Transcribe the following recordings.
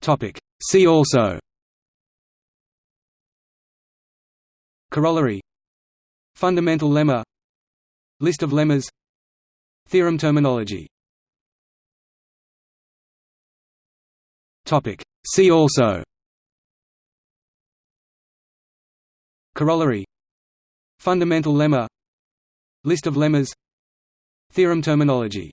Topic. See also. Corollary. Fundamental lemma. List of lemmas. Theorem terminology. Topic. See also. Corollary. Fundamental lemma. List of lemmas. Theorem terminology.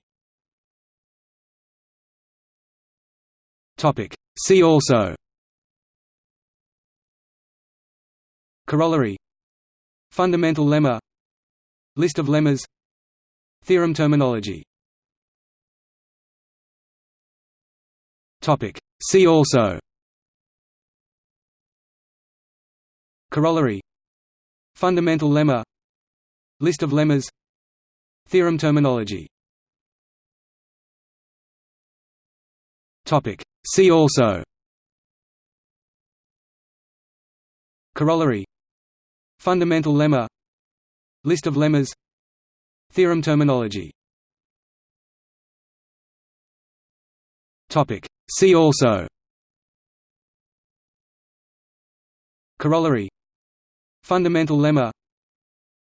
Topic. See also. Corollary. Fundamental lemma. List of lemmas. Theorem terminology. See also. Corollary. Fundamental lemma. List of lemmas. Theorem terminology. See also. Corollary. Fundamental lemma. List of lemmas. Theorem terminology. See also. Corollary. Fundamental lemma.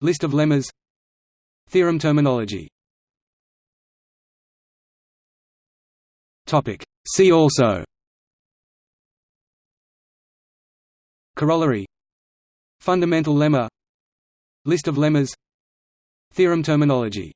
List of lemmas. Theorem terminology. See also. Corollary. Fundamental lemma. List of lemmas. Theorem terminology